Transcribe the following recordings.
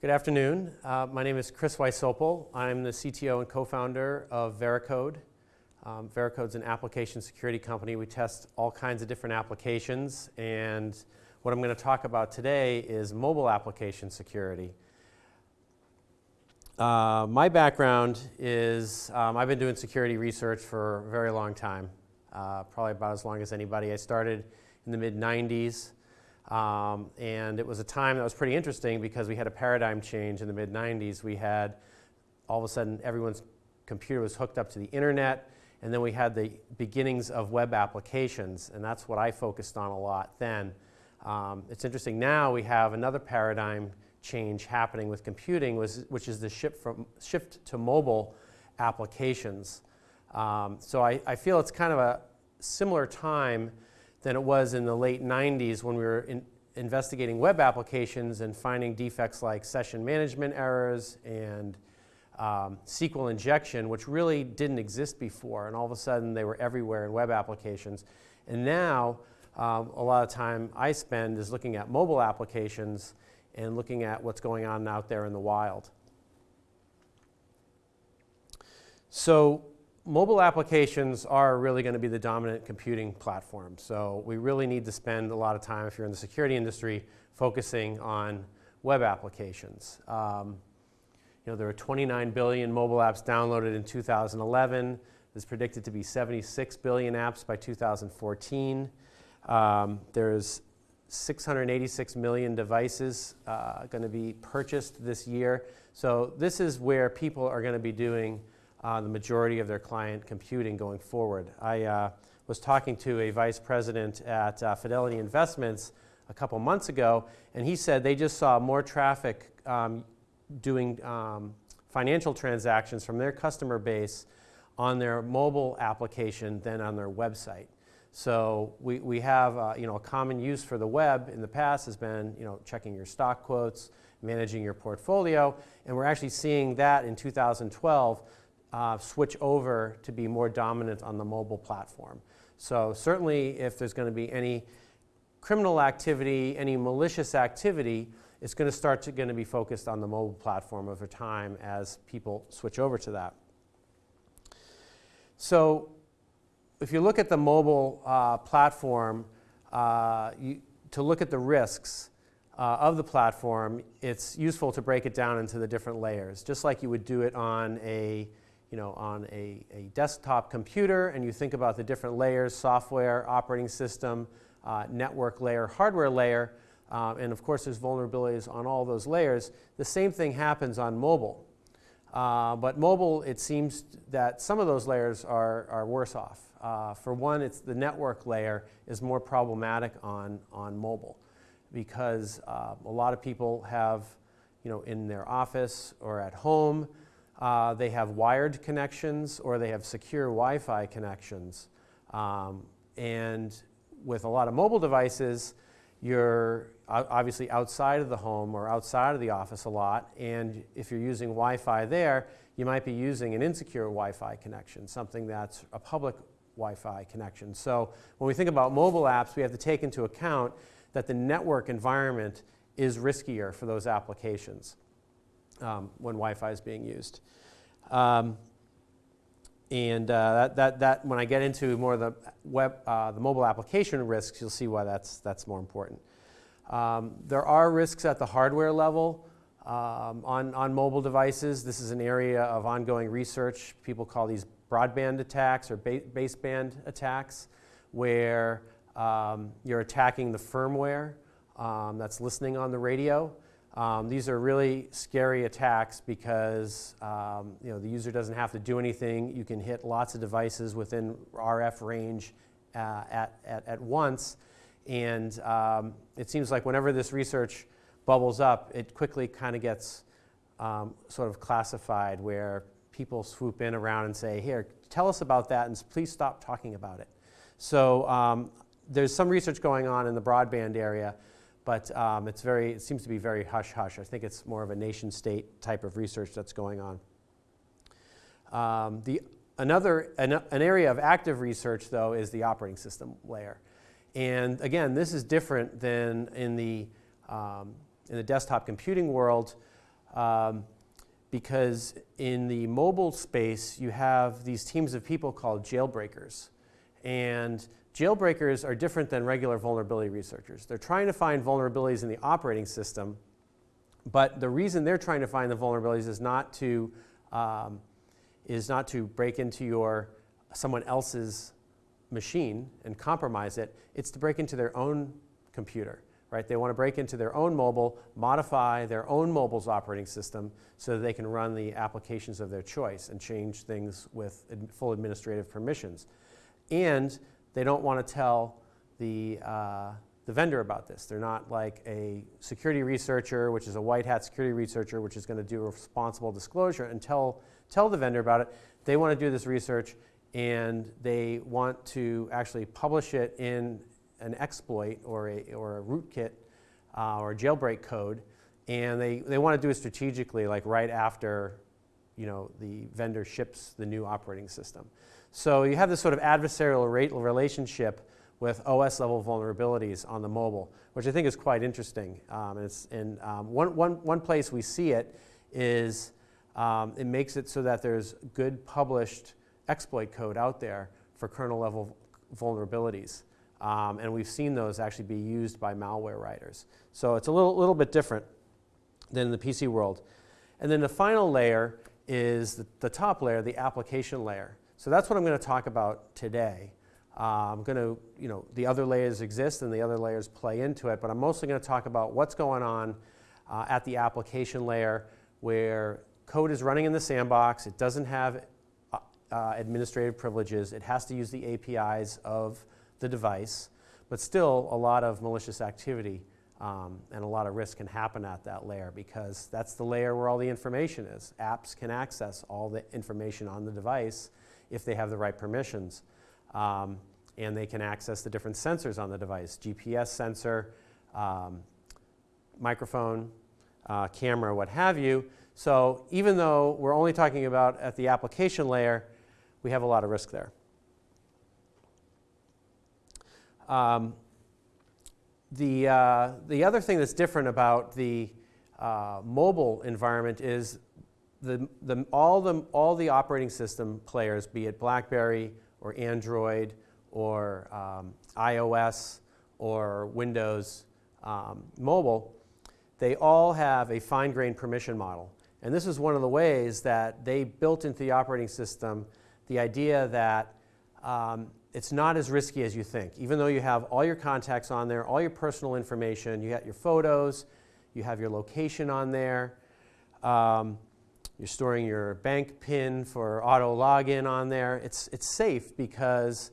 Good afternoon. Uh, my name is Chris Wysopal. I'm the CTO and co-founder of Veracode. Um, Veracode's an application security company. We test all kinds of different applications, and what I'm going to talk about today is mobile application security. Uh, my background is um, I've been doing security research for a very long time, uh, probably about as long as anybody. I started in the mid 90s. Um, and it was a time that was pretty interesting because we had a paradigm change in the mid 90s. We had all of a sudden everyone's computer was hooked up to the internet, and then we had the beginnings of web applications, and that's what I focused on a lot then. Um, it's interesting now we have another paradigm change happening with computing, which is the shift, from, shift to mobile applications. Um, so I, I feel it's kind of a similar time than it was in the late 90s when we were in investigating web applications and finding defects like session management errors and um, SQL injection, which really didn't exist before, and all of a sudden they were everywhere in web applications. And now, um, a lot of time I spend is looking at mobile applications and looking at what's going on out there in the wild. So mobile applications are really going to be the dominant computing platform. So we really need to spend a lot of time, if you're in the security industry, focusing on web applications. Um, you know, there are 29 billion mobile apps downloaded in 2011. There's predicted to be 76 billion apps by 2014. Um, there's 686 million devices uh, going to be purchased this year. So this is where people are going to be doing uh, the majority of their client computing going forward. I uh, was talking to a vice president at uh, Fidelity Investments a couple months ago, and he said they just saw more traffic um, doing um, financial transactions from their customer base on their mobile application than on their website. So we, we have uh, you know, a common use for the web in the past has been you know, checking your stock quotes, managing your portfolio, and we're actually seeing that in 2012 uh, switch over to be more dominant on the mobile platform. So certainly if there's going to be any criminal activity, any malicious activity, it's going to start to going to be focused on the mobile platform over time as people switch over to that. So if you look at the mobile uh, platform, uh, you, to look at the risks uh, of the platform, it's useful to break it down into the different layers, just like you would do it on a you know, on a, a desktop computer and you think about the different layers, software, operating system, uh, network layer, hardware layer, uh, and of course there's vulnerabilities on all those layers, the same thing happens on mobile. Uh, but mobile, it seems that some of those layers are, are worse off. Uh, for one, it's the network layer is more problematic on, on mobile because uh, a lot of people have, you know, in their office or at home, uh, they have wired connections or they have secure Wi-Fi connections. Um, and with a lot of mobile devices, you're obviously outside of the home or outside of the office a lot. And if you're using Wi-Fi there, you might be using an insecure Wi-Fi connection, something that's a public Wi-Fi connection. So when we think about mobile apps, we have to take into account that the network environment is riskier for those applications um, when Wi-Fi is being used. Um, and uh, that, that, that, when I get into more of the web, uh, the mobile application risks, you'll see why that's, that's more important. Um, there are risks at the hardware level um, on, on mobile devices. This is an area of ongoing research. People call these broadband attacks or ba baseband attacks, where um, you're attacking the firmware um, that's listening on the radio. Um, these are really scary attacks because um, you know, the user doesn't have to do anything. You can hit lots of devices within RF range uh, at, at, at once. And um, it seems like whenever this research bubbles up, it quickly kind of gets um, sort of classified where people swoop in around and say, here, tell us about that and please stop talking about it. So um, there's some research going on in the broadband area but um, it's very, it seems to be very hush-hush. I think it's more of a nation-state type of research that's going on. Um, the, another, an, an, area of active research, though, is the operating system layer. And again, this is different than in the, um, in the desktop computing world. Um, because in the mobile space, you have these teams of people called jailbreakers. And jailbreakers are different than regular vulnerability researchers. They're trying to find vulnerabilities in the operating system, but the reason they're trying to find the vulnerabilities is not to, um, is not to break into your, someone else's machine and compromise it. It's to break into their own computer right? They want to break into their own mobile, modify their own mobile's operating system so that they can run the applications of their choice and change things with ad full administrative permissions. And they don't want to tell the, uh, the vendor about this. They're not like a security researcher, which is a white hat security researcher, which is going to do responsible disclosure and tell, tell the vendor about it. They want to do this research and they want to actually publish it in an exploit or a, or a rootkit uh, or jailbreak code, and they, they want to do it strategically, like right after you know, the vendor ships the new operating system. So you have this sort of adversarial relationship with OS level vulnerabilities on the mobile, which I think is quite interesting. Um, and, and um, one, one, one place we see it is um, it makes it so that there's good published exploit code out there for kernel level vulnerabilities. Um, and we've seen those actually be used by malware writers. So it's a little, little bit different than the PC world. And then the final layer is the, the top layer, the application layer. So that's what I'm going to talk about today. Uh, I'm going to, you know, the other layers exist and the other layers play into it, but I'm mostly going to talk about what's going on uh, at the application layer where code is running in the sandbox. It doesn't have uh, uh administrative privileges. It has to use the APIs of the device, but still a lot of malicious activity um, and a lot of risk can happen at that layer because that's the layer where all the information is. Apps can access all the information on the device if they have the right permissions. Um, and they can access the different sensors on the device, GPS sensor, um, microphone, uh, camera, what have you. So even though we're only talking about at the application layer, we have a lot of risk there. Um, the, uh, the other thing that's different about the uh, mobile environment is the, the, all, the, all the operating system players, be it BlackBerry or Android or um, iOS or Windows um, Mobile, they all have a fine-grained permission model. And this is one of the ways that they built into the operating system the idea that um, it's not as risky as you think. Even though you have all your contacts on there, all your personal information, you got your photos, you have your location on there, um, you're storing your bank PIN for auto login on there. It's, it's safe because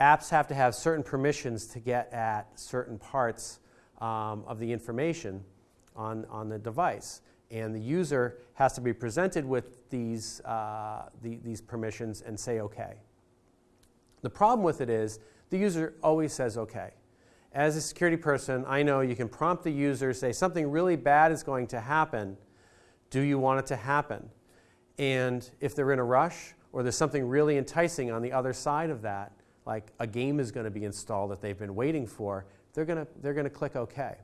apps have to have certain permissions to get at certain parts um, of the information on, on the device. And the user has to be presented with these, uh, the, these permissions and say OK. The problem with it is the user always says okay. As a security person, I know you can prompt the user, say something really bad is going to happen. Do you want it to happen? And if they're in a rush or there's something really enticing on the other side of that, like a game is going to be installed that they've been waiting for, they're going to, they're going to click OK.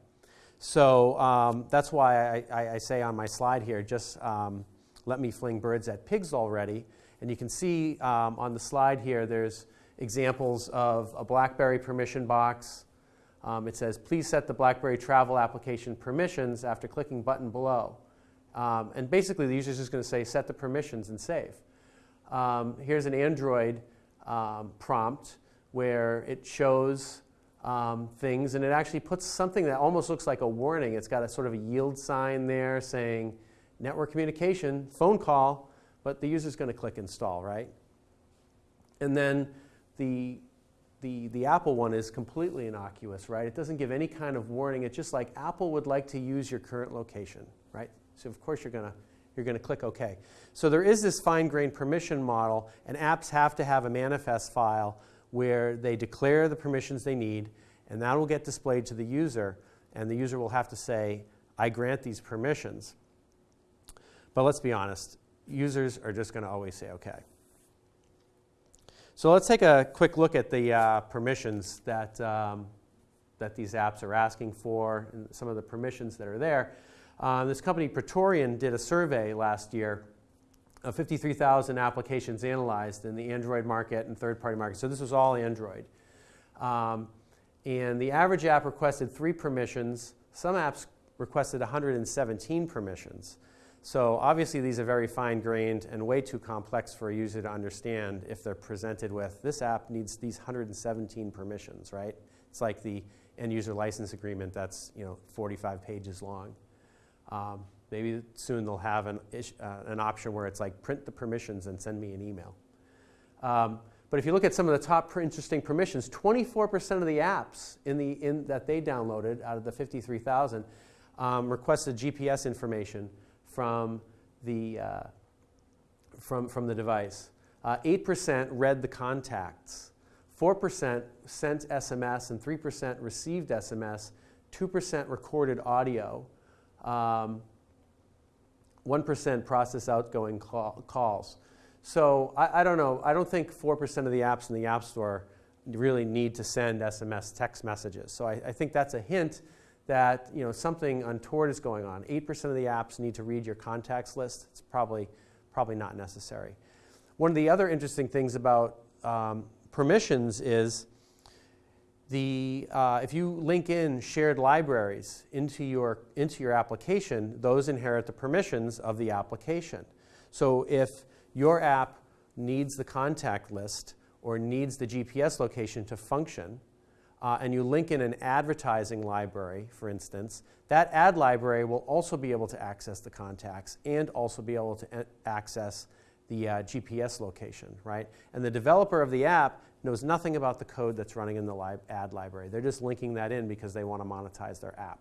So um, that's why I, I, I, say on my slide here, just um, let me fling birds at pigs already. And you can see um, on the slide here, there's examples of a BlackBerry permission box. Um, it says, please set the BlackBerry travel application permissions after clicking button below. Um, and basically, the user is just going to say, set the permissions and save. Um, here's an Android um, prompt where it shows um, things, and it actually puts something that almost looks like a warning. It's got a sort of a yield sign there saying, network communication, phone call, but the user's going to click install, right? And then the, the, the Apple one is completely innocuous, right? It doesn't give any kind of warning. It's just like Apple would like to use your current location, right? So of course you're going to you're going to click OK. So there is this fine-grained permission model, and apps have to have a manifest file where they declare the permissions they need, and that will get displayed to the user, and the user will have to say, I grant these permissions. But let's be honest, users are just going to always say OK. So let's take a quick look at the uh, permissions that, um, that these apps are asking for and some of the permissions that are there. Um, this company, Praetorian, did a survey last year of 53,000 applications analyzed in the Android market and third-party market. So this was all Android. Um, and the average app requested three permissions. Some apps requested 117 permissions. So obviously these are very fine-grained and way too complex for a user to understand if they're presented with, this app needs these 117 permissions, right? It's like the end user license agreement that's you know 45 pages long. Um, maybe soon they'll have an, uh, an option where it's like print the permissions and send me an email. Um, but if you look at some of the top interesting permissions, 24% of the apps in the, in, that they downloaded out of the 53,000 um, requested GPS information from the, uh, from, from the device. Uh, 8% read the contacts. 4% sent SMS and 3% received SMS. 2% recorded audio. Um, 1% process outgoing call, calls. So I, I, don't know. I don't think 4% of the apps in the App Store really need to send SMS text messages. So I, I think that's a hint that you know, something untoward is going on. 8% of the apps need to read your contacts list. It's probably, probably not necessary. One of the other interesting things about um, permissions is the, uh, if you link in shared libraries into your, into your application, those inherit the permissions of the application. So if your app needs the contact list or needs the GPS location to function, uh, and you link in an advertising library, for instance, that ad library will also be able to access the contacts and also be able to access the uh, GPS location, right? And the developer of the app knows nothing about the code that's running in the li ad library. They're just linking that in because they want to monetize their app.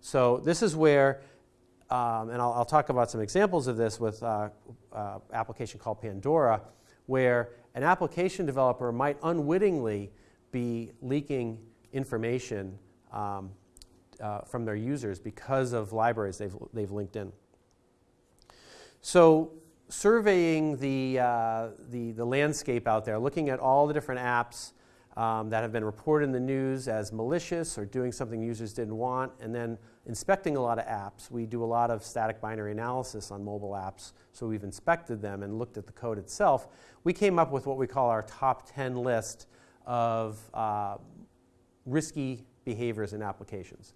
So this is where, um, and I'll, I'll, talk about some examples of this with uh, uh, application called Pandora, where an application developer might unwittingly be leaking information um, uh, from their users because of libraries they've, they've linked in. So surveying the, uh, the, the, landscape out there, looking at all the different apps um, that have been reported in the news as malicious or doing something users didn't want, and then inspecting a lot of apps. We do a lot of static binary analysis on mobile apps, so we've inspected them and looked at the code itself. We came up with what we call our top 10 list of uh, risky behaviors in applications.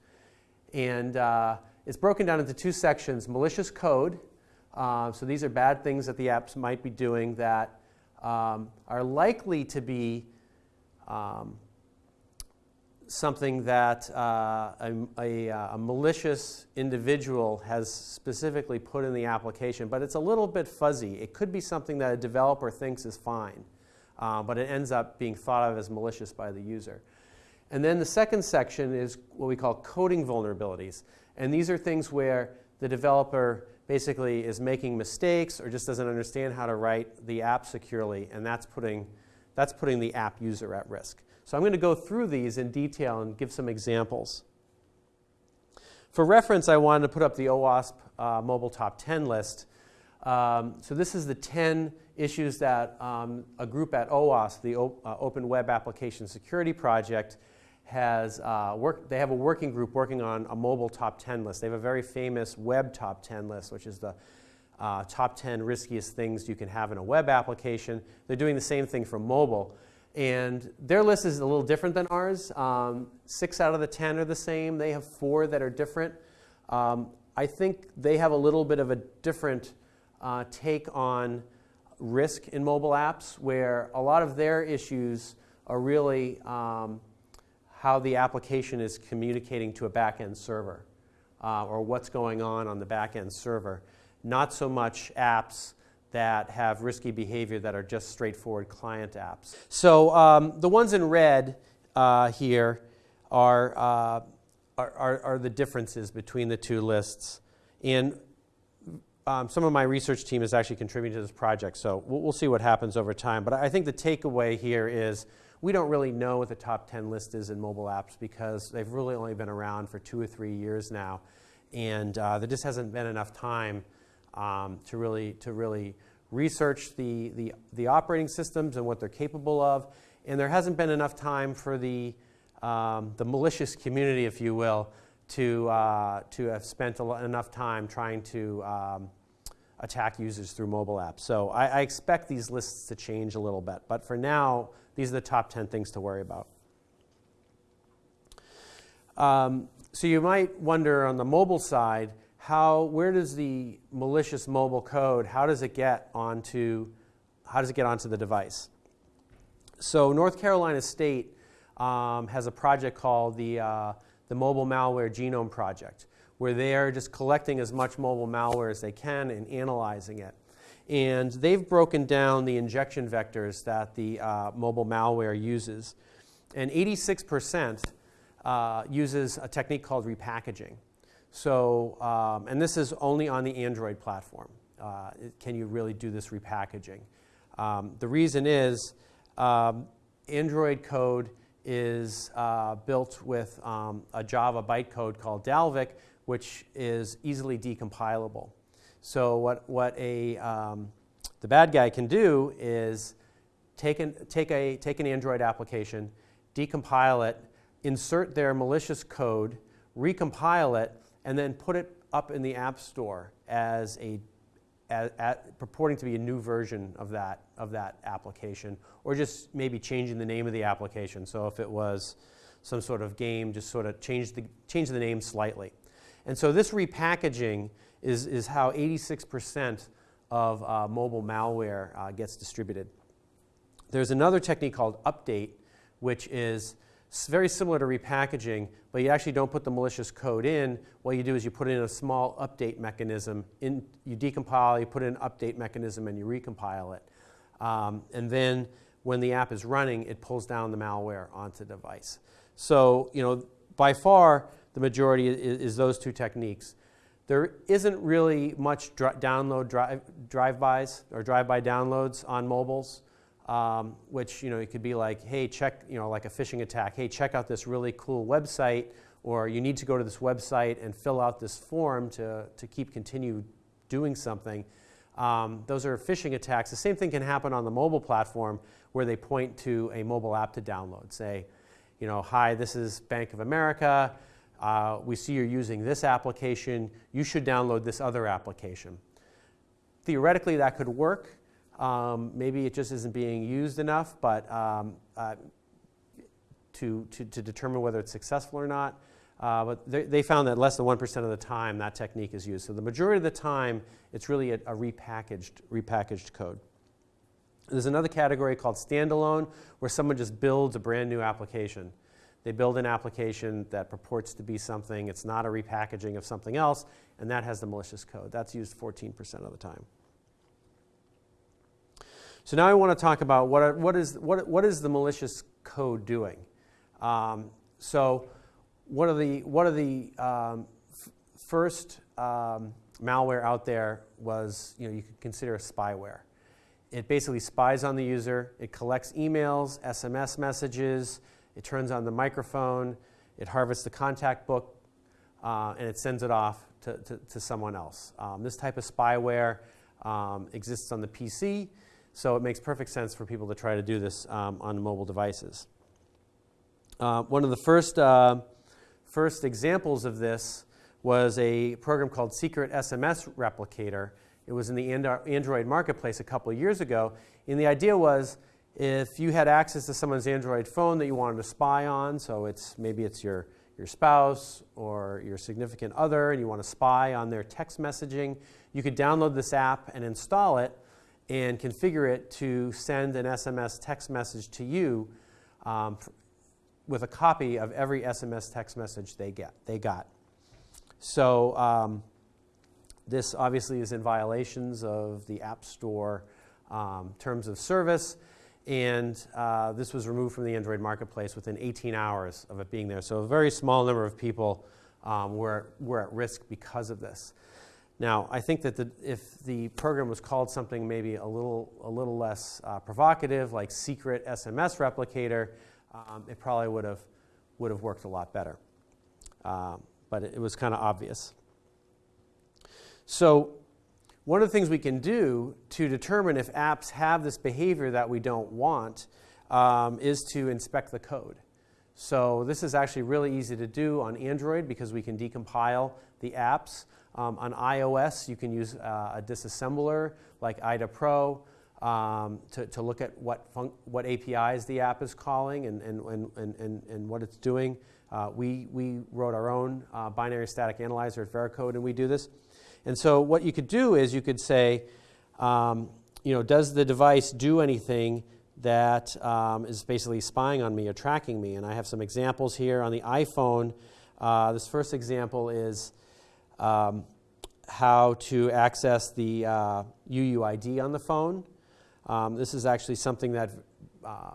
And uh, it's broken down into two sections, malicious code. Uh, so these are bad things that the apps might be doing that um, are likely to be um, something that uh, a, a, a, malicious individual has specifically put in the application, but it's a little bit fuzzy. It could be something that a developer thinks is fine uh, but it ends up being thought of as malicious by the user. And then the second section is what we call coding vulnerabilities. And these are things where the developer basically is making mistakes or just doesn't understand how to write the app securely, and that's putting, that's putting the app user at risk. So I'm going to go through these in detail and give some examples. For reference, I wanted to put up the OWASP uh, Mobile Top 10 list. Um, so this is the 10 issues that um, a group at OWASP, the o uh, Open Web Application Security Project, has uh, worked. They have a working group working on a mobile top 10 list. They have a very famous web top 10 list, which is the uh, top 10 riskiest things you can have in a web application. They're doing the same thing for mobile. And their list is a little different than ours. Um, six out of the 10 are the same. They have four that are different. Um, I think they have a little bit of a different uh, take on risk in mobile apps where a lot of their issues are really um, how the application is communicating to a backend server uh, or what's going on on the backend server. Not so much apps that have risky behavior that are just straightforward client apps. So um, the ones in red uh, here are, uh, are, are, are the differences between the two lists. And um, some of my research team is actually contributing to this project, so we'll, we'll, see what happens over time. But I think the takeaway here is we don't really know what the top 10 list is in mobile apps because they've really only been around for two or three years now. And uh, there just hasn't been enough time um, to, really, to really research the, the, the, operating systems and what they're capable of. And there hasn't been enough time for the, um, the malicious community, if you will, to, uh, to have spent enough time trying to um, attack users through mobile apps. So I, I, expect these lists to change a little bit. But for now, these are the top 10 things to worry about. Um, so you might wonder on the mobile side, how, where does the malicious mobile code, how does it get onto, how does it get onto the device? So North Carolina State um, has a project called the, uh, the Mobile Malware Genome Project, where they are just collecting as much mobile malware as they can and analyzing it. And they've broken down the injection vectors that the uh, mobile malware uses. And 86% uh, uses a technique called repackaging. So, um, and this is only on the Android platform. Uh, can you really do this repackaging? Um, the reason is um, Android code is uh, built with um, a Java bytecode called Dalvik, which is easily decompilable. So what, what a, um, the bad guy can do is take an, take, a, take an Android application, decompile it, insert their malicious code, recompile it, and then put it up in the App Store as a as, purporting to be a new version of that, of that application, or just maybe changing the name of the application. So if it was some sort of game, just sort of change the, change the name slightly. And so this repackaging is, is how 86% of uh, mobile malware uh, gets distributed. There's another technique called update, which is very similar to repackaging, but you actually don't put the malicious code in. What you do is you put in a small update mechanism. In, you decompile, you put in an update mechanism, and you recompile it. Um, and then when the app is running, it pulls down the malware onto the device. So, you know, by far, the majority is, is those two techniques. There isn't really much download drive, drive-bys or drive-by downloads on mobiles um, which you know it could be like, hey, check, you know, like a phishing attack. Hey, check out this really cool website, or you need to go to this website and fill out this form to to keep continue doing something. Um, those are phishing attacks. The same thing can happen on the mobile platform where they point to a mobile app to download. Say, you know, hi, this is Bank of America. Uh, we see you're using this application. You should download this other application. Theoretically, that could work. Um, maybe it just isn't being used enough, but um, uh, to, to, to, determine whether it's successful or not. Uh, but they, they, found that less than 1% of the time that technique is used. So the majority of the time, it's really a, a repackaged, repackaged code. There's another category called standalone, where someone just builds a brand new application. They build an application that purports to be something, it's not a repackaging of something else, and that has the malicious code. That's used 14% of the time. So now I want to talk about what, are, what, is, what, what is the malicious code doing. Um, so one of the, one of the um, first um, malware out there was, you know, you could consider a spyware. It basically spies on the user. It collects emails, SMS messages. It turns on the microphone. It harvests the contact book, uh, and it sends it off to, to, to someone else. Um, this type of spyware um, exists on the PC. So it makes perfect sense for people to try to do this um, on mobile devices. Uh, one of the first, uh, first examples of this was a program called Secret SMS Replicator. It was in the Android marketplace a couple years ago. And the idea was if you had access to someone's Android phone that you wanted to spy on, so it's maybe it's your, your spouse or your significant other, and you want to spy on their text messaging, you could download this app and install it and configure it to send an SMS text message to you um, with a copy of every SMS text message they get. They got. So um, this obviously is in violations of the App Store um, terms of service, and uh, this was removed from the Android marketplace within 18 hours of it being there. So a very small number of people um, were, were at risk because of this. Now, I think that the, if the program was called something maybe a little, a little less uh, provocative, like secret SMS replicator, um, it probably would have, would have worked a lot better. Um, but it, it was kind of obvious. So one of the things we can do to determine if apps have this behavior that we don't want um, is to inspect the code. So this is actually really easy to do on Android because we can decompile the apps. Um, on iOS, you can use uh, a disassembler like IDA Pro um, to, to look at what, what APIs the app is calling and, and, and, and, and what it's doing. Uh, we, we wrote our own uh, binary static analyzer at Veracode, and we do this. And so what you could do is you could say, um, you know, does the device do anything that um, is basically spying on me or tracking me? And I have some examples here on the iPhone. Uh, this first example is um, how to access the uh, UUID on the phone. Um, this is actually something that uh,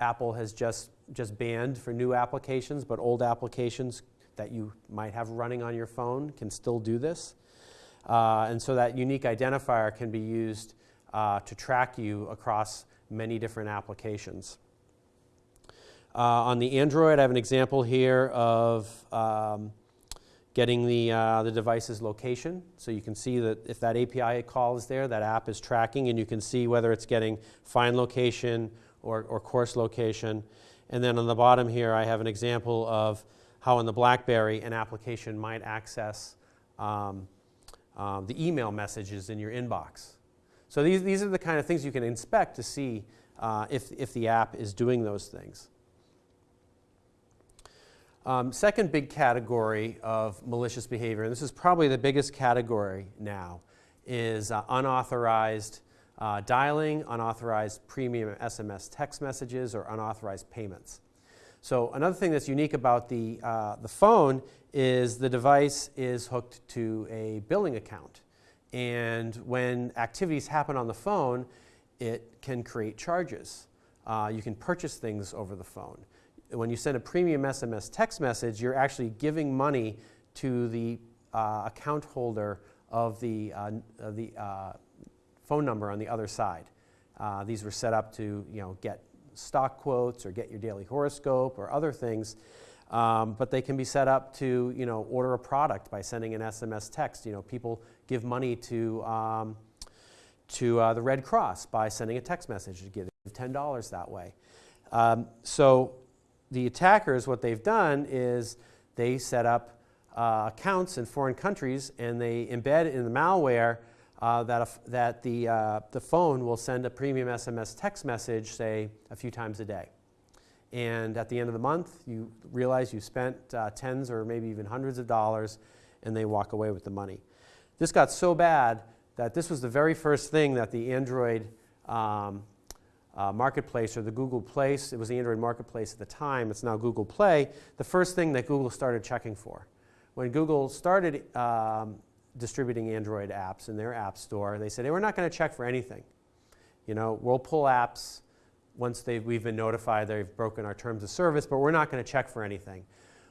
Apple has just, just banned for new applications, but old applications that you might have running on your phone can still do this. Uh, and so that unique identifier can be used uh, to track you across many different applications. Uh, on the Android, I have an example here of um, getting the, uh, the device's location. So you can see that if that API call is there, that app is tracking, and you can see whether it's getting find location or, or coarse location. And then on the bottom here, I have an example of how in the BlackBerry an application might access um, um, the email messages in your inbox. So these, these are the kind of things you can inspect to see uh, if, if the app is doing those things. Um, second big category of malicious behavior, and this is probably the biggest category now, is uh, unauthorized uh, dialing, unauthorized premium SMS text messages, or unauthorized payments. So another thing that's unique about the, uh, the phone is the device is hooked to a billing account. And when activities happen on the phone, it can create charges. Uh, you can purchase things over the phone when you send a premium SMS text message, you're actually giving money to the uh, account holder of the, uh, of the uh, phone number on the other side. Uh, these were set up to you know, get stock quotes or get your daily horoscope or other things. Um, but they can be set up to you know, order a product by sending an SMS text. You know, people give money to, um, to uh, the Red Cross by sending a text message to give $10 that way. Um, so the attackers, what they've done is they set up uh, accounts in foreign countries and they embed in the malware uh, that, that the, uh, the phone will send a premium SMS text message, say, a few times a day. And at the end of the month, you realize you spent uh, tens or maybe even hundreds of dollars and they walk away with the money. This got so bad that this was the very first thing that the Android um, uh, Marketplace or the Google Place, it was the Android Marketplace at the time, it's now Google Play, the first thing that Google started checking for. When Google started um, distributing Android apps in their app store, and they said, hey, we're not going to check for anything. You know, we'll pull apps once we've been notified they've broken our terms of service, but we're not going to check for anything.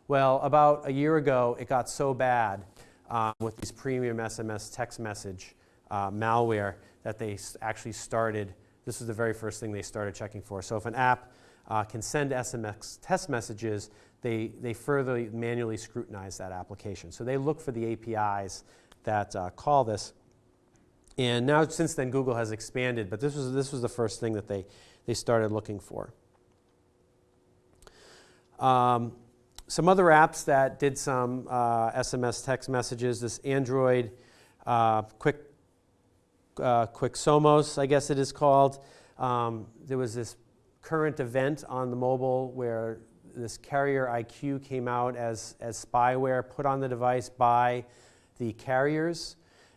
Well, about a year ago, it got so bad uh, with these premium SMS text message uh, malware that they actually started this was the very first thing they started checking for. So if an app uh, can send SMS test messages, they, they further manually scrutinize that application. So they look for the APIs that uh, call this. And now since then Google has expanded, but this was, this was the first thing that they, they started looking for. Um, some other apps that did some uh, SMS text messages, this Android uh, Quick uh, Quicksomos, I guess it is called. Um, there was this current event on the mobile where this carrier IQ came out as, as spyware put on the device by the carriers.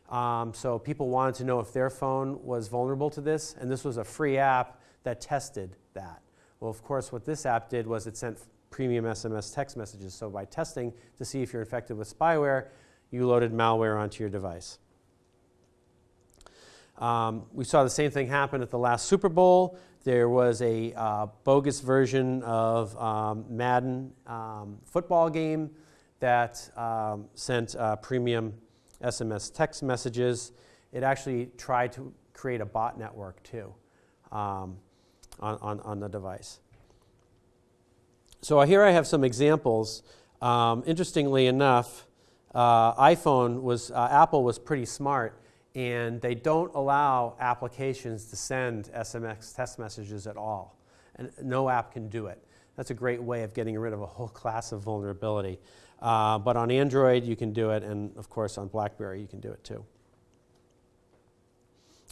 Um, so people wanted to know if their phone was vulnerable to this, and this was a free app that tested that. Well, of course, what this app did was it sent premium SMS text messages. So by testing to see if you're infected with spyware, you loaded malware onto your device. Um, we saw the same thing happen at the last Super Bowl. There was a uh, bogus version of um, Madden um, football game that um, sent uh, premium SMS text messages. It actually tried to create a bot network too um, on, on, on, the device. So here I have some examples. Um, interestingly enough, uh, iPhone was, uh, Apple was pretty smart and they don't allow applications to send SMS test messages at all. And no app can do it. That's a great way of getting rid of a whole class of vulnerability. Uh, but on Android, you can do it, and of course on BlackBerry, you can do it too.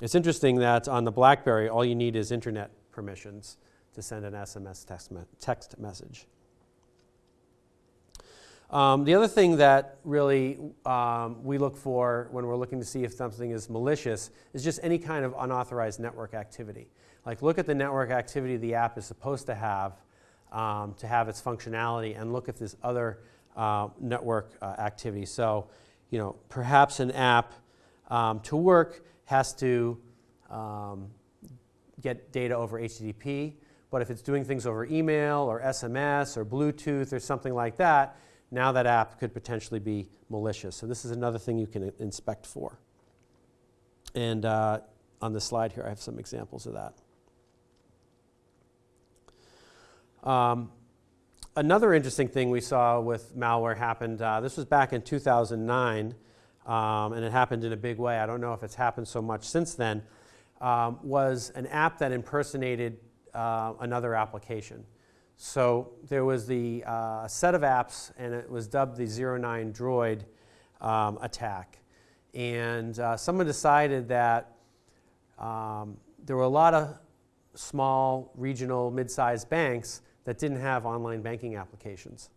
It's interesting that on the BlackBerry, all you need is internet permissions to send an SMS text, me text message. Um, the other thing that really um, we look for when we're looking to see if something is malicious is just any kind of unauthorized network activity. Like look at the network activity the app is supposed to have um, to have its functionality and look if there's other uh, network uh, activity. So, you know, perhaps an app um, to work has to um, get data over HTTP, but if it's doing things over email or SMS or Bluetooth or something like that, now that app could potentially be malicious. So this is another thing you can inspect for. And uh, on the slide here, I have some examples of that. Um, another interesting thing we saw with malware happened, uh, this was back in 2009, um, and it happened in a big way. I don't know if it's happened so much since then, um, was an app that impersonated uh, another application. So there was the uh, set of apps, and it was dubbed the 09 Droid um, attack. And uh, someone decided that um, there were a lot of small, regional, mid-sized banks that didn't have online banking applications.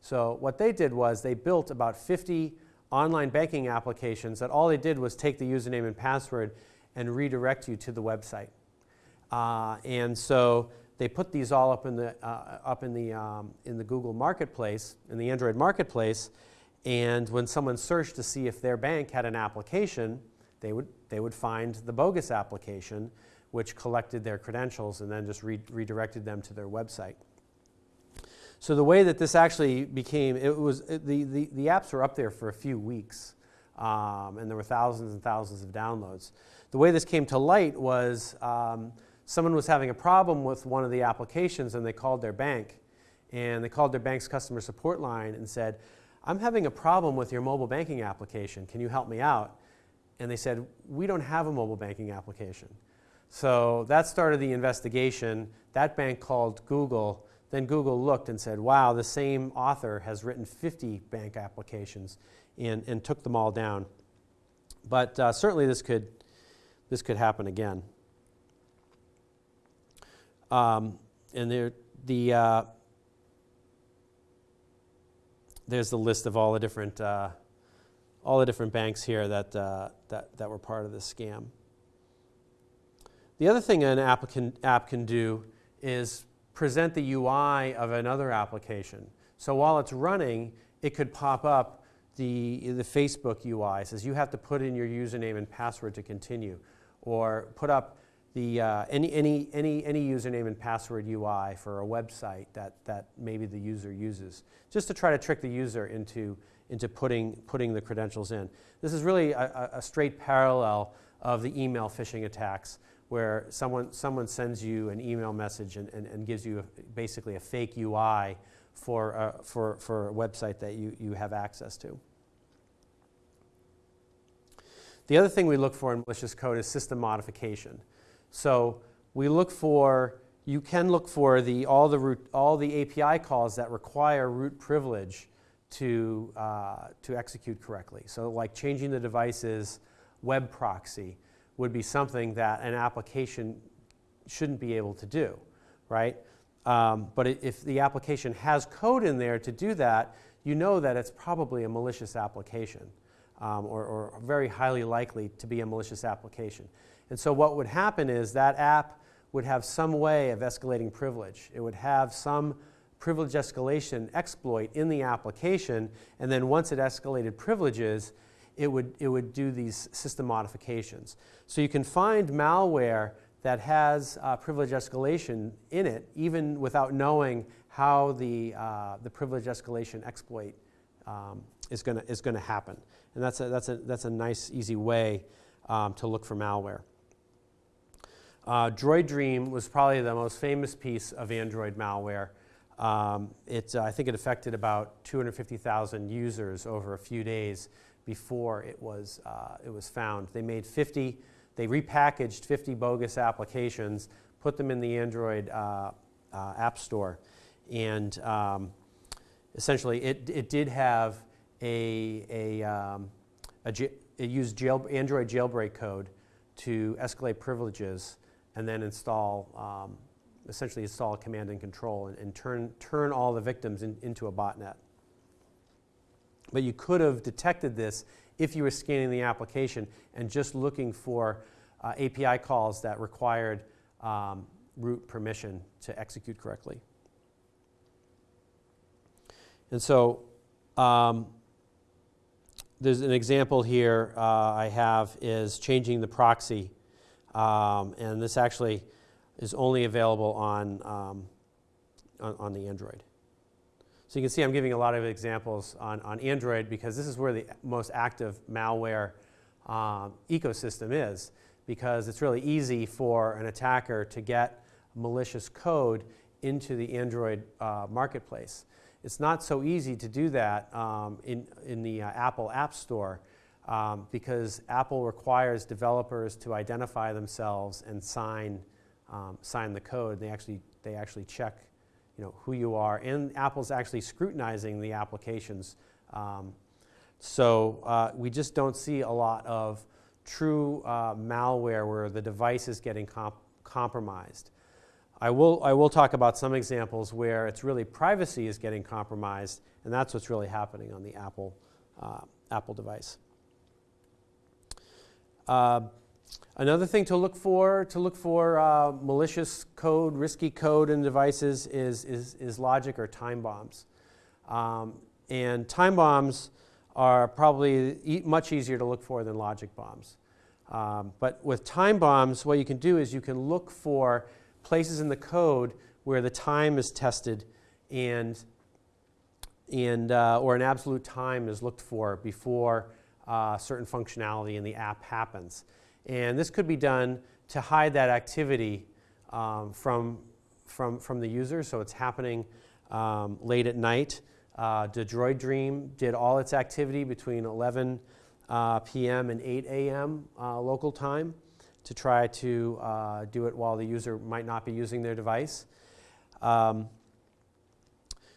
So what they did was they built about 50 online banking applications that all they did was take the username and password and redirect you to the website. Uh, and so they put these all up in the, uh, up in the, um, in the Google Marketplace, in the Android Marketplace, and when someone searched to see if their bank had an application, they would, they would find the bogus application, which collected their credentials and then just re redirected them to their website. So the way that this actually became, it was, it, the, the, the apps were up there for a few weeks, um, and there were thousands and thousands of downloads. The way this came to light was um, someone was having a problem with one of the applications and they called their bank and they called their bank's customer support line and said, I'm having a problem with your mobile banking application. Can you help me out? And they said, we don't have a mobile banking application. So that started the investigation. That bank called Google. Then Google looked and said, wow, the same author has written 50 bank applications and, and took them all down. But uh, certainly this could, this could happen again. Um, and there, the, uh, there's the list of all the different, uh, all the different banks here that, uh, that, that were part of this scam. The other thing an app can, app can do is present the UI of another application. So while it's running, it could pop up the, the Facebook UI. It says you have to put in your username and password to continue. Or put up the, uh, any, any, any, any username and password UI for a website that, that maybe the user uses, just to try to trick the user into, into putting, putting the credentials in. This is really a, a straight parallel of the email phishing attacks where someone, someone sends you an email message and, and, and gives you a, basically a fake UI for, uh, for, for a website that you, you have access to. The other thing we look for in malicious code is system modification. So we look for, you can look for the, all, the root, all the API calls that require root privilege to, uh, to execute correctly. So like changing the device's web proxy would be something that an application shouldn't be able to do, right? Um, but if the application has code in there to do that, you know that it's probably a malicious application um, or, or very highly likely to be a malicious application. And so what would happen is that app would have some way of escalating privilege. It would have some privilege escalation exploit in the application, and then once it escalated privileges, it would, it would do these system modifications. So you can find malware that has uh, privilege escalation in it, even without knowing how the, uh, the privilege escalation exploit um, is going is to happen. And that's a, that's, a, that's a nice, easy way um, to look for malware. Uh, Droid Dream was probably the most famous piece of Android malware. Um, it, uh, I think it affected about 250,000 users over a few days before it was, uh, it was found. They made 50, they repackaged 50 bogus applications, put them in the Android uh, uh, App Store, and um, essentially it, it did have a, a, um, it used jail, Android jailbreak code to escalate privileges and then install, um, essentially install command and control and, and turn, turn all the victims in, into a botnet. But you could have detected this if you were scanning the application and just looking for uh, API calls that required um, root permission to execute correctly. And so um, there's an example here uh, I have is changing the proxy. Um, and this actually is only available on, um, on, on, the Android. So you can see I'm giving a lot of examples on, on Android because this is where the most active malware um, ecosystem is because it's really easy for an attacker to get malicious code into the Android uh, marketplace. It's not so easy to do that um, in, in the uh, Apple App Store um, because Apple requires developers to identify themselves and sign, um, sign the code. They actually, they actually check you know, who you are, and Apple's actually scrutinizing the applications. Um, so uh, we just don't see a lot of true uh, malware where the device is getting comp compromised. I will, I will talk about some examples where it's really privacy is getting compromised, and that's what's really happening on the Apple, uh, Apple device. Another thing to look for, to look for uh, malicious code, risky code in devices is, is, is logic or time bombs. Um, and time bombs are probably e much easier to look for than logic bombs. Um, but with time bombs, what you can do is you can look for places in the code where the time is tested and, and uh, or an absolute time is looked for before uh, certain functionality in the app happens. And this could be done to hide that activity um, from, from, from the user, so it's happening um, late at night. Uh, Droid Dream did all its activity between 11 uh, p.m. and 8 a.m. Uh, local time to try to uh, do it while the user might not be using their device. Um,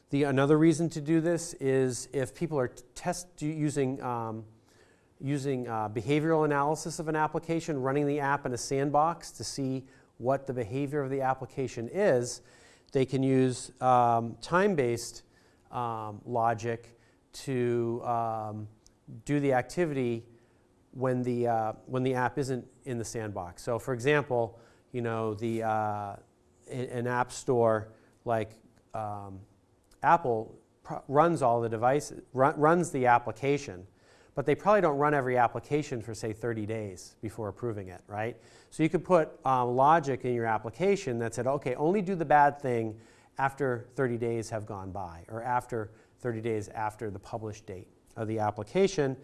the, another reason to do this is if people are test using, um, using uh, behavioral analysis of an application, running the app in a sandbox to see what the behavior of the application is, they can use um, time-based um, logic to um, do the activity when the, uh, when the app isn't in the sandbox. So for example, you know, the, uh, an app store like um, Apple runs all the devices, run, runs the application, but they probably don't run every application for say 30 days before approving it, right? So you could put um, logic in your application that said, okay, only do the bad thing after 30 days have gone by or after 30 days after the published date of the application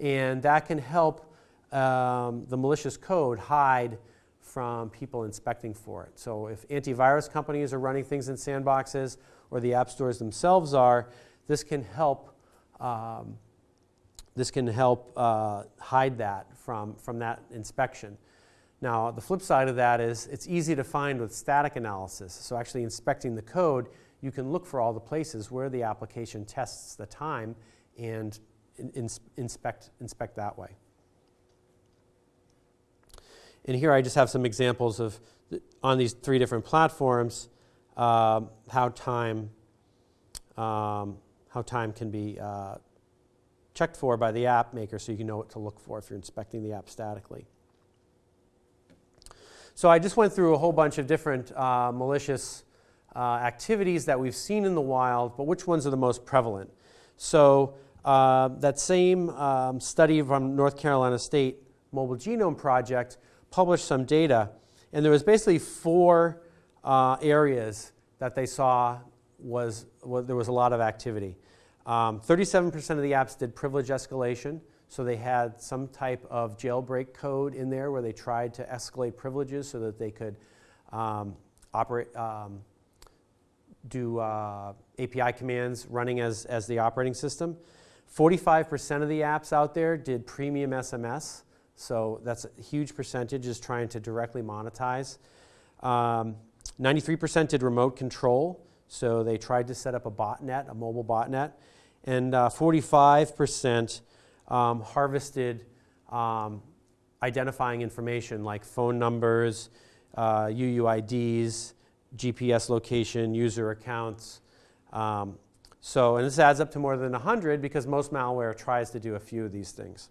and that can help um, the malicious code hide from people inspecting for it. So if antivirus companies are running things in sandboxes or the app stores themselves are, this can help, um, this can help uh, hide that from, from that inspection. Now, the flip side of that is it's easy to find with static analysis. So actually inspecting the code, you can look for all the places where the application tests the time and in, inspect, inspect that way. And here I just have some examples of, on these three different platforms, uh, how time um, how time can be uh, checked for by the app maker so you can know what to look for if you're inspecting the app statically. So I just went through a whole bunch of different uh, malicious uh, activities that we've seen in the wild, but which ones are the most prevalent? So uh, that same um, study from North Carolina State Mobile Genome Project published some data, and there was basically four uh, areas that they saw was, was, there was a lot of activity. 37% um, of the apps did privilege escalation, so they had some type of jailbreak code in there where they tried to escalate privileges so that they could um, operate, um, do uh, API commands running as, as the operating system. 45% of the apps out there did premium SMS, so that's a huge percentage is trying to directly monetize. 93% um, did remote control, So they tried to set up a botnet, a mobile botnet, and uh, 45% um, harvested um, identifying information like phone numbers, uh, UUIDs, GPS location, user accounts. Um, so, and this adds up to more than 100 because most malware tries to do a few of these things.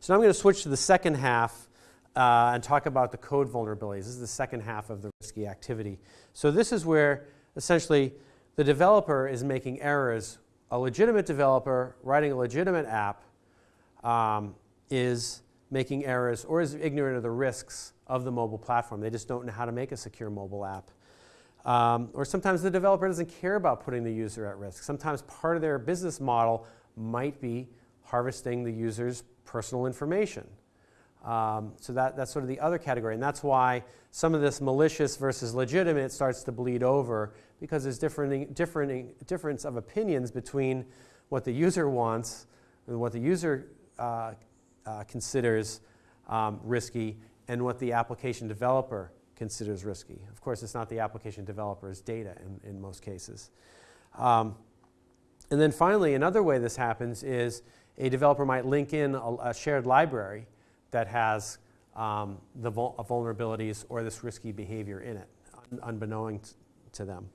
So now I'm going to switch to the second half uh, and talk about the code vulnerabilities. This is the second half of the risky activity. So this is where essentially the developer is making errors. A legitimate developer writing a legitimate app um, is making errors or is ignorant of the risks of the mobile platform. They just don't know how to make a secure mobile app. Um, or sometimes the developer doesn't care about putting the user at risk. Sometimes part of their business model might be harvesting the user's personal information. Um, so that, that's sort of the other category. And that's why some of this malicious versus legitimate starts to bleed over because there's different, different difference of opinions between what the user wants and what the user uh, uh, considers um, risky and what the application developer considers risky. Of course, it's not the application developer's data in, in most cases. Um, and then finally, another way this happens is a developer might link in a, a shared library that has um, the vul vulnerabilities or this risky behavior in it, un unbeknown to them.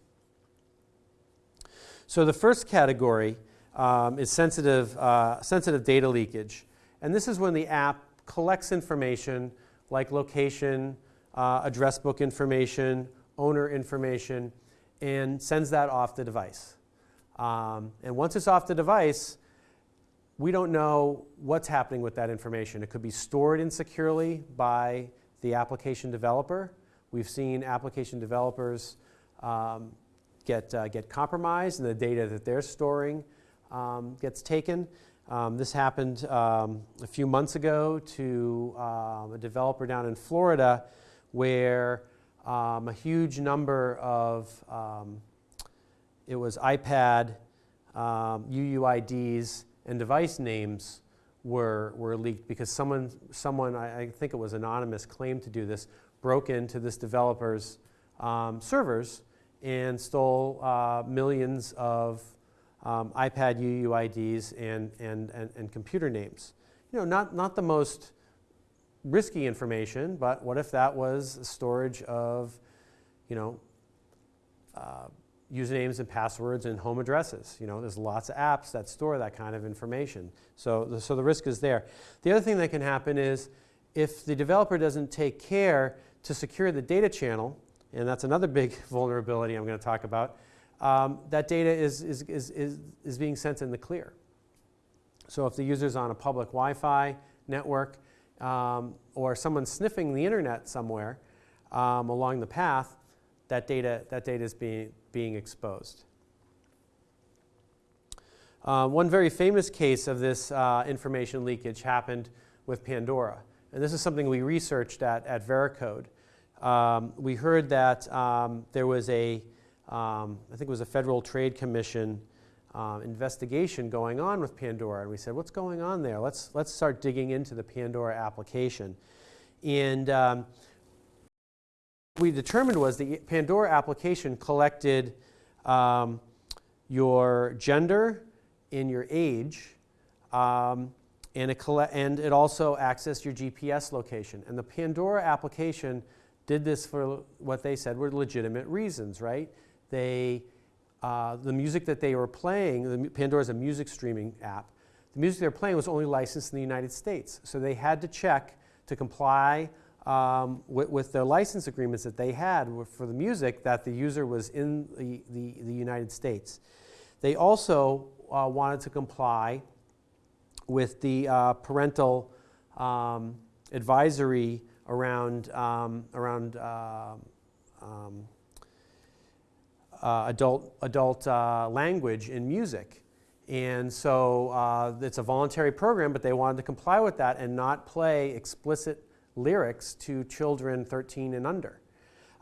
So the first category um, is sensitive, uh, sensitive data leakage. And this is when the app collects information like location, uh, address book information, owner information, and sends that off the device. Um, and once it's off the device, we don't know what's happening with that information. It could be stored insecurely by the application developer. We've seen application developers um, get, uh, get compromised and the data that they're storing um, gets taken. Um, this happened um, a few months ago to um, a developer down in Florida where um, a huge number of, it was iPad UUIDs and device names were, were leaked because someone, someone I, I, think it was anonymous, claimed to do this, broke into this developer's um, servers and stole uh, millions of um, iPad UUIDs and, and, and, and, computer names. You know, not, not the most risky information, but what if that was storage of, you know, uh, usernames and passwords and home addresses. You know, there's lots of apps that store that kind of information. So the, so the risk is there. The other thing that can happen is if the developer doesn't take care to secure the data channel, and that's another big vulnerability I'm going to talk about, um, that data is, is, is, is, is being sent in the clear. So if the user's on a public Wi-Fi network um, or someone's sniffing the internet somewhere um, along the path, that data, that data is being, being exposed. Uh, one very famous case of this uh, information leakage happened with Pandora. And this is something we researched at, at Veracode. Um, we heard that um, there was a, um, I think it was a Federal Trade Commission uh, investigation going on with Pandora. And we said, what's going on there? Let's, let's start digging into the Pandora application. And um, we determined was the Pandora application collected um, your gender and your age, um, and, it and it also accessed your GPS location. And the Pandora application did this for what they said were legitimate reasons, right? They, uh, the music that they were playing, the, Pandora is a music streaming app, the music they were playing was only licensed in the United States. So they had to check to comply um, with, with, the license agreements that they had for the music that the user was in the, the, the United States. They also uh, wanted to comply with the uh, parental um, advisory around, um, around uh, um, uh, adult, adult uh, language in music. And so uh, it's a voluntary program, but they wanted to comply with that and not play explicit lyrics to children 13 and under.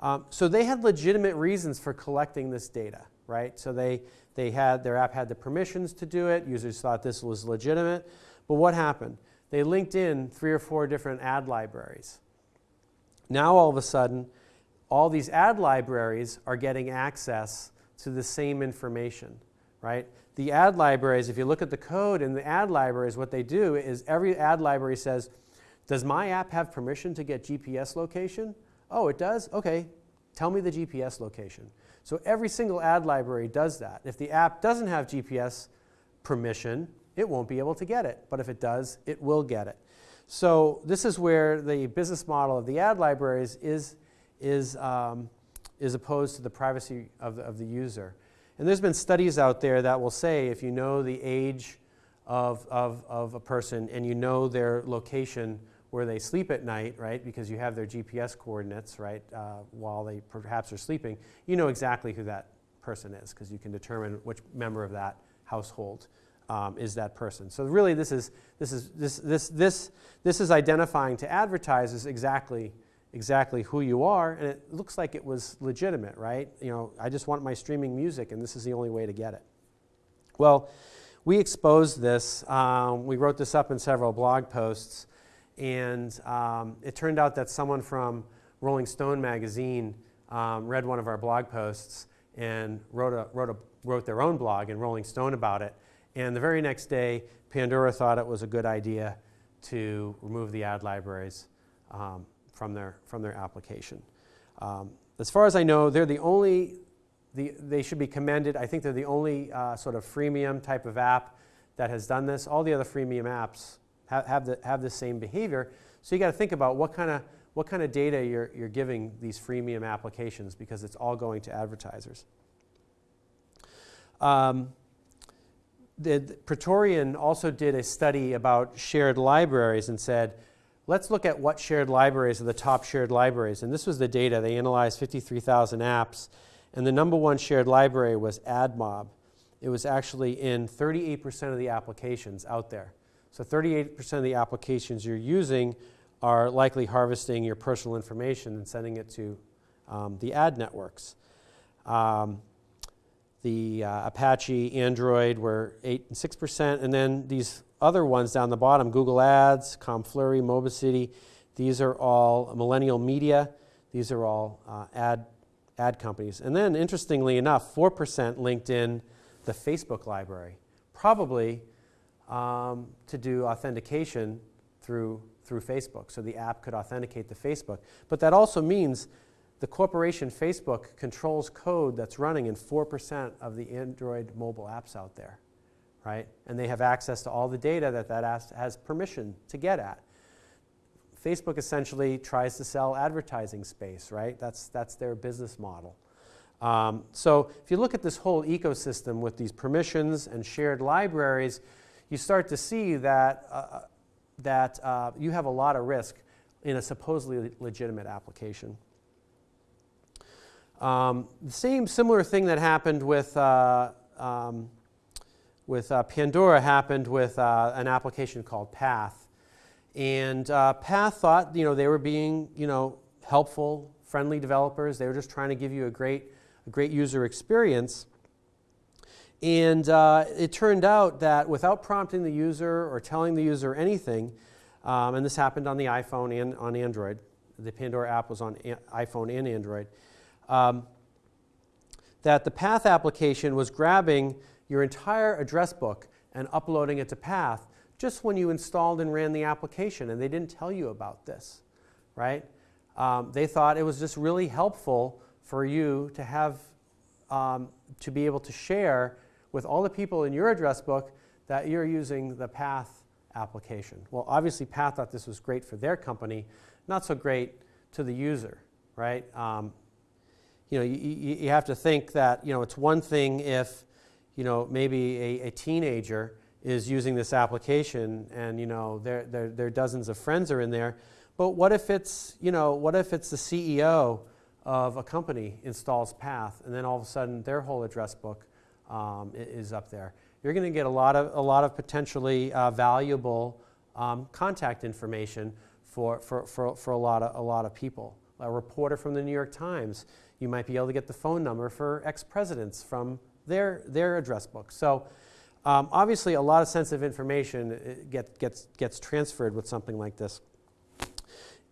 Um, so they had legitimate reasons for collecting this data, right? So they, they had, their app had the permissions to do it. Users thought this was legitimate. But what happened? They linked in three or four different ad libraries. Now all of a sudden, all these ad libraries are getting access to the same information, right? The ad libraries, if you look at the code in the ad libraries, what they do is every ad library says, does my app have permission to get GPS location? Oh, it does? Okay, tell me the GPS location. So every single ad library does that. If the app doesn't have GPS permission, it won't be able to get it. But if it does, it will get it. So this is where the business model of the ad libraries is is, um, is opposed to the privacy of the, of the user. And there's been studies out there that will say if you know the age of, of, of a person and you know their location where they sleep at night, right, because you have their GPS coordinates, right, uh, while they perhaps are sleeping, you know exactly who that person is because you can determine which member of that household um, is that person. So really this is, this, is, this, this, this, this is identifying to advertisers exactly exactly who you are, and it looks like it was legitimate, right? You know, I just want my streaming music, and this is the only way to get it. Well, we exposed this. Um, we wrote this up in several blog posts, and um, it turned out that someone from Rolling Stone magazine um, read one of our blog posts and wrote, a, wrote, a, wrote their own blog in Rolling Stone about it. And the very next day, Pandora thought it was a good idea to remove the ad libraries. Um, from their, from their application. Um, as far as I know, they're the only, the, they should be commended. I think they're the only uh, sort of freemium type of app that has done this. All the other freemium apps have, have, the, have the same behavior. So you got to think about what kind of what kind of data you're, you're giving these freemium applications because it's all going to advertisers. Um, the, the Praetorian also did a study about shared libraries and said, let's look at what shared libraries are the top shared libraries. And this was the data. They analyzed 53,000 apps. And the number one shared library was AdMob. It was actually in 38% of the applications out there. So 38% of the applications you're using are likely harvesting your personal information and sending it to um, the ad networks. Um, the uh, Apache, Android were 8 and 6%, and then these other ones down the bottom, Google Ads, Conflurry, Mobicity, these are all Millennial Media. These are all uh, ad, ad companies. And then, interestingly enough, 4% linked in the Facebook library, probably um, to do authentication through, through Facebook. So the app could authenticate to Facebook. But that also means the corporation Facebook controls code that's running in 4% of the Android mobile apps out there right? And they have access to all the data that that has permission to get at. Facebook essentially tries to sell advertising space, right? That's, that's their business model. Um, so if you look at this whole ecosystem with these permissions and shared libraries, you start to see that, uh, uh that uh, you have a lot of risk in a supposedly legitimate application. Um, the same similar thing that happened with uh, um, with uh, Pandora happened with uh, an application called Path. And Path thought, you know, they were being, you know, helpful, friendly developers. They were just trying to give you a great, a great user experience. And uh, it turned out that without prompting the user or telling the user anything, um, and this happened on the iPhone and on Android, the Pandora app was on iPhone and Android, um, that the Path application was grabbing your entire address book and uploading it to Path just when you installed and ran the application, and they didn't tell you about this, right? Um, they thought it was just really helpful for you to have, um, to be able to share with all the people in your address book that you're using the Path application. Well, obviously Path thought this was great for their company, not so great to the user, right? Um, you know, you, you, have to think that, you know, it's one thing if you know, maybe a, a teenager is using this application and, you know, their, their, their dozens of friends are in there. But what if it's, you know, what if it's the CEO of a company installs Path and then all of a sudden their whole address book um, is up there? You're going to get a lot of, a lot of potentially uh, valuable um, contact information for, for, for, for a, lot of, a lot of people. A reporter from the New York Times, you might be able to get the phone number for ex-presidents from their, their address book. So um, obviously a lot of sensitive information uh, get, gets, gets transferred with something like this.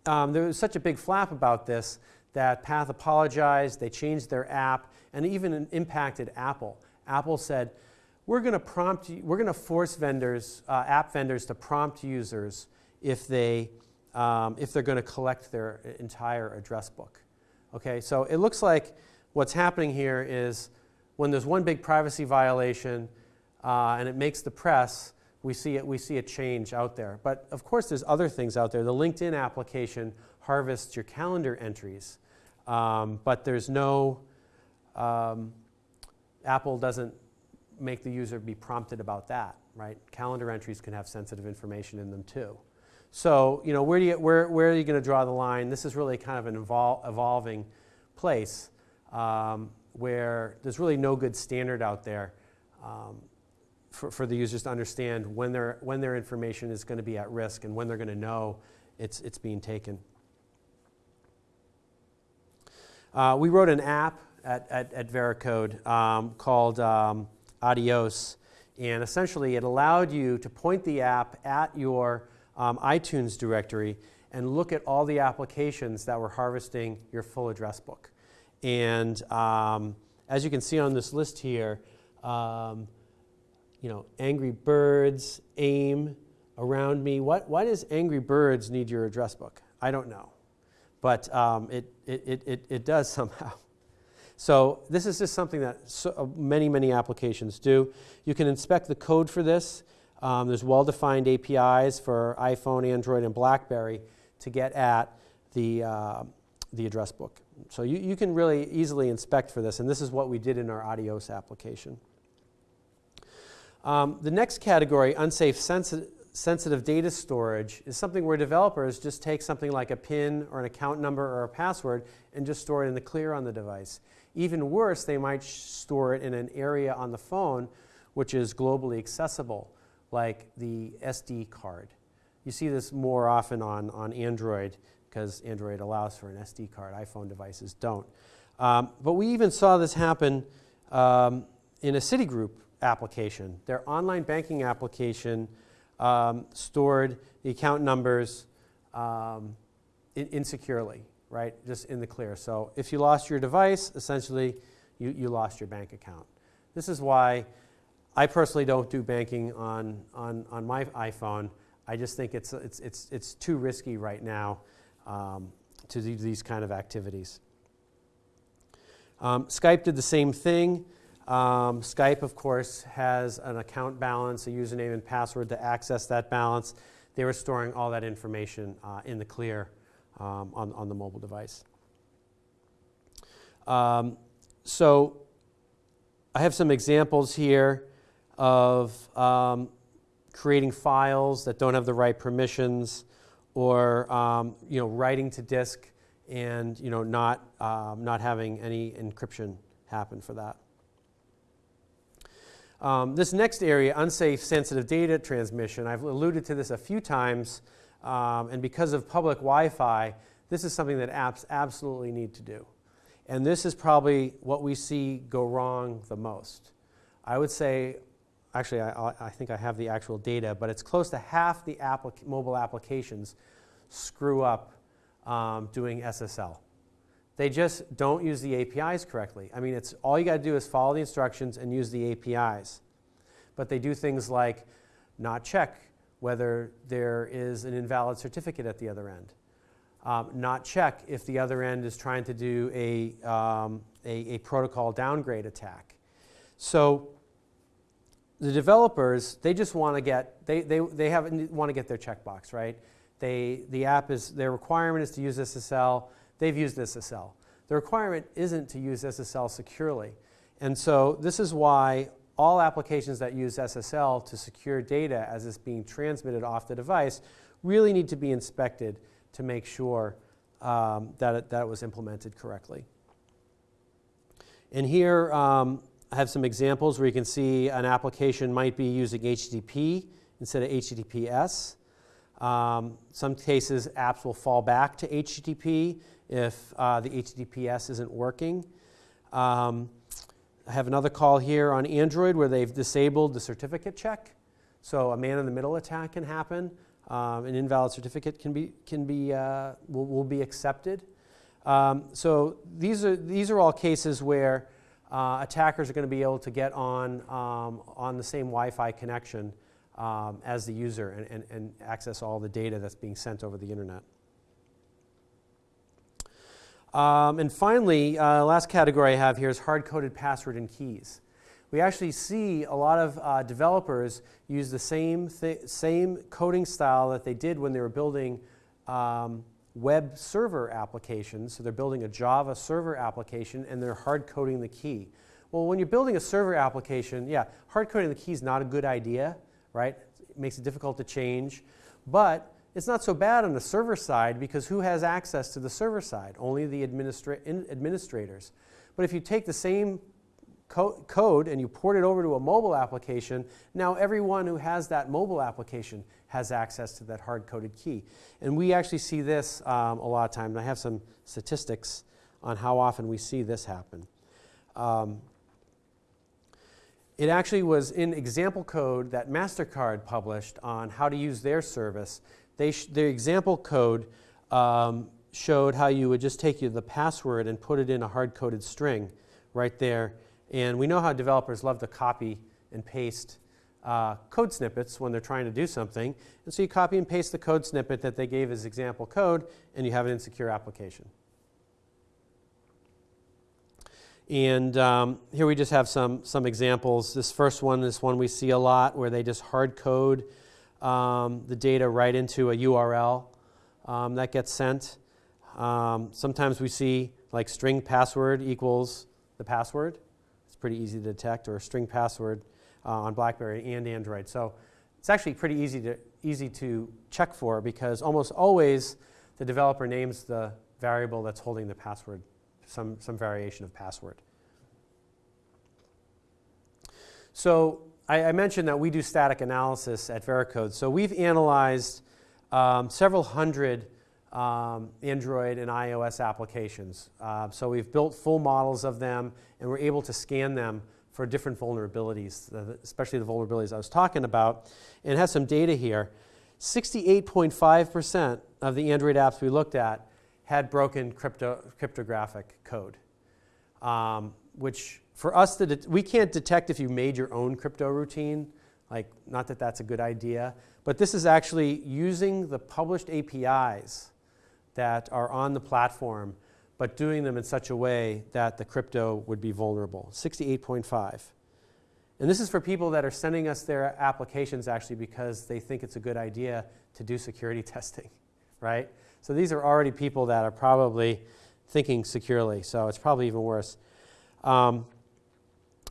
Um, there was such a big flap about this that Path apologized, they changed their app, and even impacted Apple. Apple said, we're going to prompt, we're going to force vendors, uh, app vendors to prompt users if, they, um, if they're going to collect their entire address book. Okay, so it looks like what's happening here is when there's one big privacy violation uh, and it makes the press, we see, it, we see a change out there. But of course, there's other things out there. The LinkedIn application harvests your calendar entries, um, but there's no, um, Apple doesn't make the user be prompted about that, right? Calendar entries can have sensitive information in them too. So, you know, where, do you, where, where are you going to draw the line? This is really kind of an evol evolving place um, where there's really no good standard out there um, for, for the users to understand when, their, when their information is going to be at risk and when they're going to know it's, it's being taken. Uh, we wrote an app at, at, at Veracode um, called um, Adios, and essentially it allowed you to point the app at your um, iTunes directory and look at all the applications that were harvesting your full address book. And um, as you can see on this list here, um, you know, Angry Birds, AIM, Around Me. What, why does Angry Birds need your address book? I don't know. But um, it, it, it, it does somehow. So this is just something that so, uh, many, many applications do. You can inspect the code for this. Um, there's well-defined APIs for iPhone, Android, and BlackBerry to get at the, uh, the address book. So you, you can really easily inspect for this, and this is what we did in our Adios application. Um, the next category, unsafe sensi sensitive data storage, is something where developers just take something like a PIN or an account number or a password and just store it in the clear on the device. Even worse, they might store it in an area on the phone which is globally accessible, like the SD card. You see this more often on, on Android because Android allows for an SD card. iPhone devices don't. Um, but we even saw this happen um, in a Citigroup application. Their online banking application um, stored the account numbers um, in insecurely right? Just in the clear. So if you lost your device, essentially you, you lost your bank account. This is why I personally don't do banking on, on, on my iPhone. I just think it's, it's, it's, it's too risky right now um, to do these kind of activities. Um, Skype did the same thing. Um, Skype, of course, has an account balance, a username and password to access that balance. They were storing all that information uh, in the clear um, on, on the mobile device. Um, so I have some examples here of um, creating files that don't have the right permissions or um, you know, writing to disk and you know, not, um, not having any encryption happen for that. Um, this next area, unsafe sensitive data transmission, I've alluded to this a few times um, and because of public Wi-Fi, this is something that apps absolutely need to do. And this is probably what we see go wrong the most. I would say, actually, I, I think I have the actual data, but it's close to half the applic mobile applications screw up um, doing SSL. They just don't use the APIs correctly. I mean, it's all you got to do is follow the instructions and use the APIs. But they do things like not check whether there is an invalid certificate at the other end. Um, not check if the other end is trying to do a, um, a, a, protocol downgrade attack. So the developers, they just want to get, they, they, they have, want to get their checkbox, right? They, the app is, their requirement is to use SSL. They've used SSL. The requirement isn't to use SSL securely. And so this is why all applications that use SSL to secure data as it's being transmitted off the device really need to be inspected to make sure um, that, it, that it was implemented correctly. And here um, I have some examples where you can see an application might be using HTTP instead of HTTPS. Um, some cases apps will fall back to HTTP if uh, the HTTPS isn't working. Um, I have another call here on Android where they've disabled the certificate check. So a man-in-the-middle attack can happen. Um, an invalid certificate can be, can be, uh, will, will be accepted. Um, so these are, these are all cases where uh, attackers are going to be able to get on, um, on the same Wi-Fi connection um, as the user and, and, and access all the data that's being sent over the internet. Um, and finally, uh, last category I have here is hard-coded password and keys. We actually see a lot of uh, developers use the same, same coding style that they did when they were building um, web server applications. So they're building a Java server application and they're hard coding the key. Well, when you're building a server application, yeah, hard coding the key is not a good idea, right? It makes it difficult to change. But it's not so bad on the server side because who has access to the server side? Only the administra administrators. But if you take the same co code and you port it over to a mobile application, now everyone who has that mobile application has access to that hard-coded key. And we actually see this um, a lot of times. I have some statistics on how often we see this happen. Um, it actually was in example code that MasterCard published on how to use their service. They their example code um, showed how you would just take you the password and put it in a hard-coded string right there and we know how developers love to copy and paste uh, code snippets when they're trying to do something. And so you copy and paste the code snippet that they gave as example code, and you have an insecure application. And um, here we just have some, some examples. This first one is one we see a lot where they just hard code um, the data right into a URL um, that gets sent. Um, sometimes we see like string password equals the password It's pretty easy to detect, or string password uh, on BlackBerry and Android. So it's actually pretty easy to, easy to check for because almost always the developer names the variable that's holding the password, some, some variation of password. So I, I mentioned that we do static analysis at Veracode. So we've analyzed um, several hundred um, Android and iOS applications. Uh, so we've built full models of them and we're able to scan them for different vulnerabilities, especially the vulnerabilities I was talking about. And it has some data here. 68.5% of the Android apps we looked at had broken crypto, cryptographic code, um, which for us, to we can't detect if you made your own crypto routine. Like, not that that's a good idea, but this is actually using the published APIs that are on the platform, but doing them in such a way that the crypto would be vulnerable. 68.5. And this is for people that are sending us their applications actually because they think it's a good idea to do security testing, right? So these are already people that are probably thinking securely, so it's probably even worse. Um,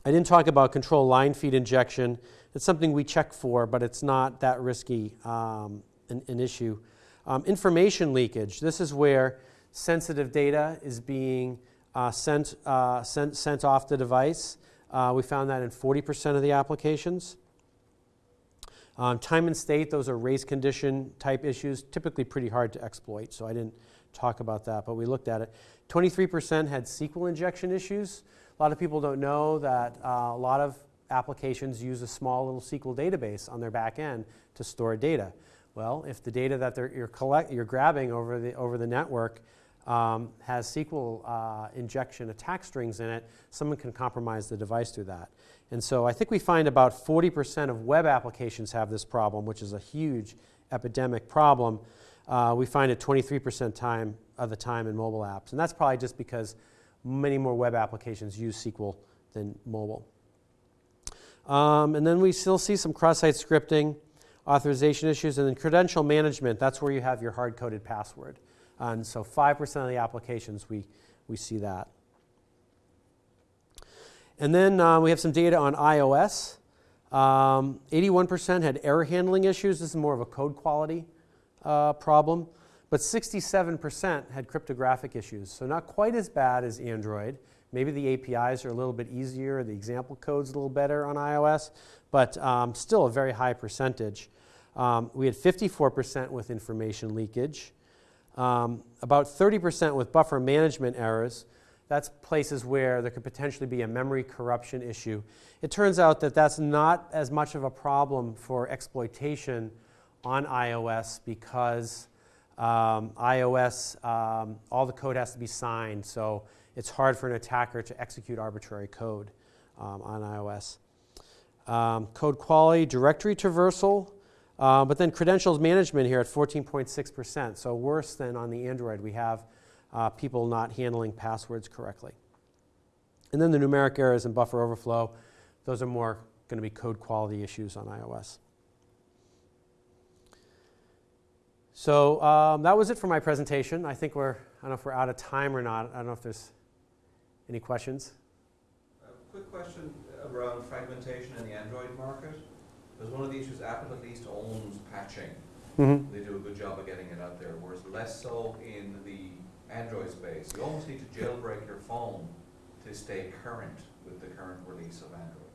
I didn't talk about control line feed injection. It's something we check for, but it's not that risky um, an, an issue. Um, information leakage. This is where sensitive data is being uh, sent, uh, sent, sent off the device. Uh, we found that in 40% of the applications. Um, time and state, those are race condition type issues, typically pretty hard to exploit, so I didn't talk about that, but we looked at it. 23% had SQL injection issues. A lot of people don't know that uh, a lot of applications use a small little SQL database on their back end to store data. Well, if the data that you're, collect, you're grabbing over the, over the network um, has SQL uh, injection attack strings in it, someone can compromise the device through that. And so I think we find about 40% of web applications have this problem, which is a huge epidemic problem. Uh, we find it 23% time of the time in mobile apps. And that's probably just because many more web applications use SQL than mobile. Um, and then we still see some cross-site scripting authorization issues, and then credential management, that's where you have your hard-coded password. And so 5% of the applications, we, we see that. And then uh, we have some data on iOS. 81% um, had error handling issues. This is more of a code quality uh, problem. But 67% had cryptographic issues. So not quite as bad as Android. Maybe the APIs are a little bit easier, the example code's a little better on iOS, but um, still a very high percentage. Um, we had 54% with information leakage, um, about 30% with buffer management errors. That's places where there could potentially be a memory corruption issue. It turns out that that's not as much of a problem for exploitation on iOS because Um, iOS, um, all the code has to be signed, so it's hard for an attacker to execute arbitrary code um, on iOS. Um, code quality, directory traversal, uh, but then credentials management here at 14.6%, so worse than on the Android. We have uh, people not handling passwords correctly. And then the numeric errors and buffer overflow, those are more going to be code quality issues on iOS. So um, that was it for my presentation. I think we're, I don't know if we're out of time or not. I don't know if there's any questions. A quick question around fragmentation in the Android market. Because one of the issues, Apple at least owns patching. Mm-hmm. They do a good job of getting it out there, whereas less so in the Android space. You almost need to jailbreak your phone to stay current with the current release of Android.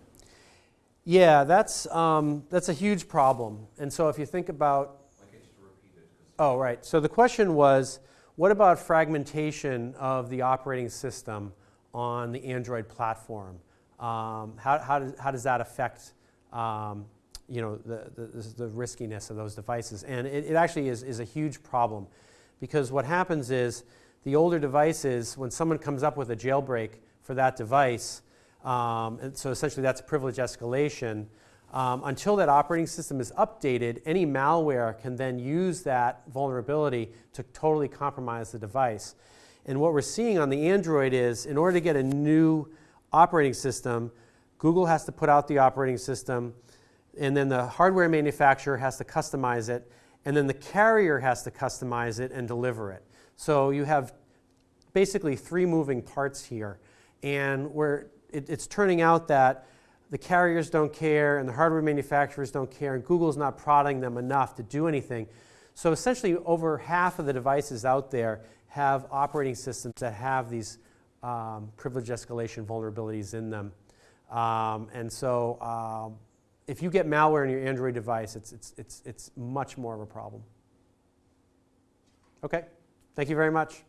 Yeah, that's, um, that's a huge problem. And so if you think about I get you to repeat it. 'cause- Oh, right. So the question was, what about fragmentation of the operating system on the Android platform? Um, how, how, does, how does that affect, um, you know, the, the, the riskiness of those devices? And it, it actually is, is a huge problem because what happens is the older devices, when someone comes up with a jailbreak for that device, um, so essentially that's privilege escalation, um, until that operating system is updated, any malware can then use that vulnerability to totally compromise the device. And what we're seeing on the Android is in order to get a new operating system, Google has to put out the operating system, and then the hardware manufacturer has to customize it, and then the carrier has to customize it and deliver it. So you have basically three moving parts here. And where it, it's turning out that the carriers don't care and the hardware manufacturers don't care and Google's not prodding them enough to do anything. So essentially over half of the devices out there have operating systems that have these um, privilege escalation vulnerabilities in them. Um, and so um, if you get malware in your Android device, it's, it's, it's, it's much more of a problem. Okay, thank you very much.